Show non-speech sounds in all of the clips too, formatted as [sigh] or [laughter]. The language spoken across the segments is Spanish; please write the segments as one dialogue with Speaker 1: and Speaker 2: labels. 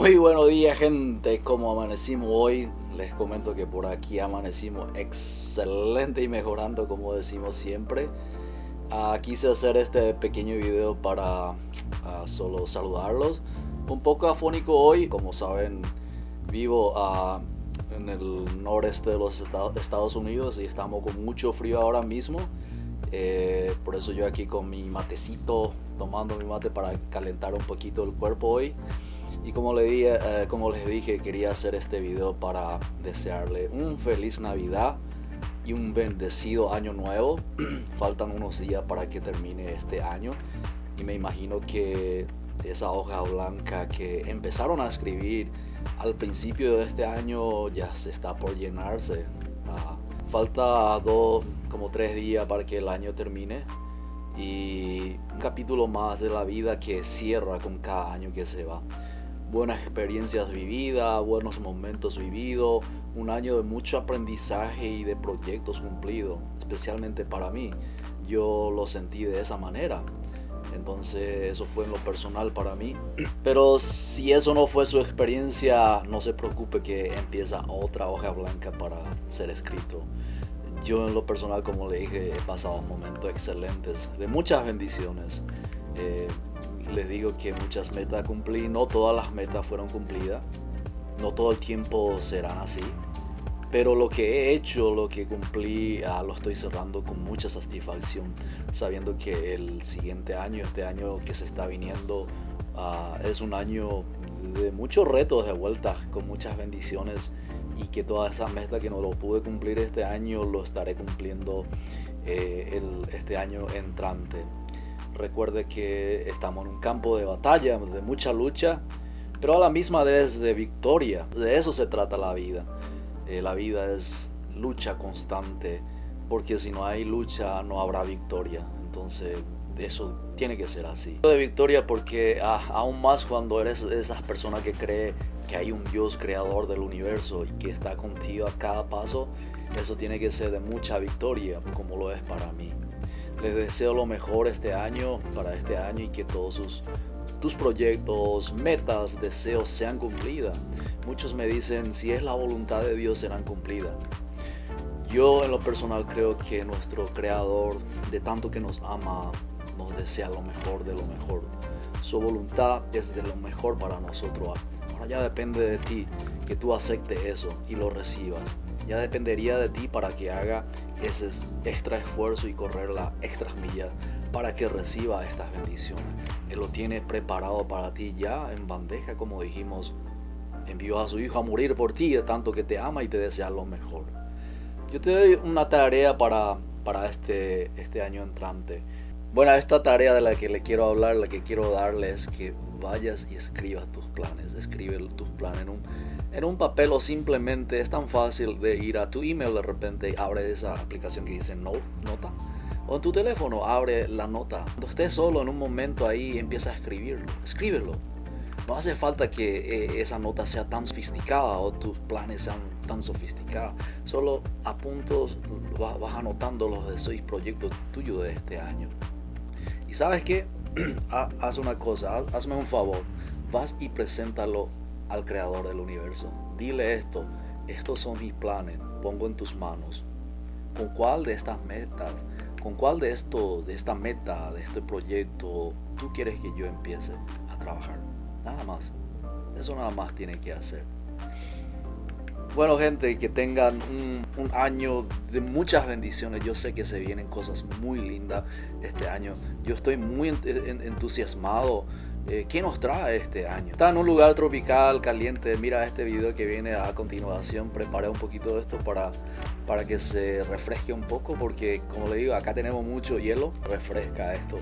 Speaker 1: Muy buenos días gente, ¿cómo amanecimos hoy? Les comento que por aquí amanecimos excelente y mejorando como decimos siempre. Uh, quise hacer este pequeño video para uh, solo saludarlos. Un poco afónico hoy, como saben vivo uh, en el noreste de los Estados Unidos y estamos con mucho frío ahora mismo. Eh, por eso yo aquí con mi matecito, tomando mi mate para calentar un poquito el cuerpo hoy. Y como, le dije, eh, como les dije, quería hacer este video para desearle un feliz Navidad y un bendecido año nuevo. [clears throat] Faltan unos días para que termine este año y me imagino que esa hoja blanca que empezaron a escribir al principio de este año ya se está por llenarse. Ah, falta dos, como tres días para que el año termine y un capítulo más de la vida que cierra con cada año que se va buenas experiencias vividas, buenos momentos vividos, un año de mucho aprendizaje y de proyectos cumplidos, especialmente para mí. Yo lo sentí de esa manera. Entonces eso fue en lo personal para mí. [clears throat] Pero si eso no fue su experiencia, no se preocupe que empieza otra hoja blanca para ser escrito. Yo en lo personal, como le dije, he pasado momentos excelentes, de muchas bendiciones. Eh, les digo que muchas metas cumplí, no todas las metas fueron cumplidas, no todo el tiempo serán así, pero lo que he hecho, lo que cumplí, ah, lo estoy cerrando con mucha satisfacción, sabiendo que el siguiente año, este año que se está viniendo, ah, es un año de muchos retos de vuelta, con muchas bendiciones y que toda esa meta que no lo pude cumplir este año, lo estaré cumpliendo eh, este año entrante. Recuerde que estamos en un campo de batalla, de mucha lucha, pero a la misma vez de victoria. De eso se trata la vida. Eh, la vida es lucha constante, porque si no hay lucha no habrá victoria. Entonces eso tiene que ser así. De victoria porque ah, aún más cuando eres esas personas que cree que hay un Dios creador del universo y que está contigo a cada paso, eso tiene que ser de mucha victoria como lo es para mí. Les deseo lo mejor este año, para este año y que todos sus, tus proyectos, metas, deseos sean cumplidas. Muchos me dicen, si es la voluntad de Dios serán cumplidas. Yo en lo personal creo que nuestro Creador, de tanto que nos ama, nos desea lo mejor de lo mejor. Su voluntad es de lo mejor para nosotros. Ahora ya depende de ti que tú aceptes eso y lo recibas. Ya dependería de ti para que haga ese extra esfuerzo y correr la extra milla para que reciba estas bendiciones. Él lo tiene preparado para ti ya en bandeja, como dijimos. Envió a su hijo a morir por ti, tanto que te ama y te desea lo mejor. Yo te doy una tarea para, para este, este año entrante. Bueno, esta tarea de la que le quiero hablar, la que quiero darle es que vayas y escribas tus planes. Escribe tus planes en un, en un papel o simplemente es tan fácil de ir a tu email de repente abre esa aplicación que dice no, nota. O en tu teléfono abre la nota. Cuando estés solo en un momento ahí empieza a escribirlo. Escríbelo. No hace falta que eh, esa nota sea tan sofisticada o tus planes sean tan sofisticados. Solo a puntos vas anotando los deseos y proyectos tuyos de este año. Y sabes qué, [clears throat] haz una cosa, hazme un favor, vas y preséntalo al creador del universo. Dile esto, estos son mis planes, pongo en tus manos. ¿Con cuál de estas metas, con cuál de esto, de esta meta, de este proyecto, tú quieres que yo empiece a trabajar? Nada más. Eso nada más tiene que hacer. Bueno gente, que tengan un, año de muchas bendiciones. Yo sé que se vienen cosas muy lindas este año. Yo estoy muy entusiasmado. Eh, ¿Qué nos trae este año? Está en un lugar tropical, caliente. Mira este video que viene a continuación. Preparé un poquito de esto para, para que se refresque un poco. Porque como le digo, acá tenemos mucho hielo. Refresca esto.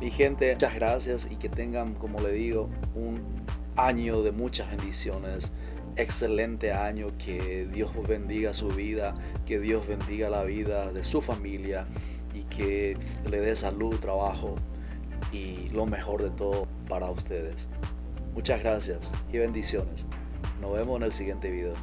Speaker 1: Mi gente, muchas gracias y que tengan, como le digo, un año de muchas bendiciones excelente año, que Dios bendiga su vida, que Dios bendiga la vida de su familia y que le dé salud, trabajo y lo mejor de todo para ustedes. Muchas gracias y bendiciones. Nos vemos en el siguiente video.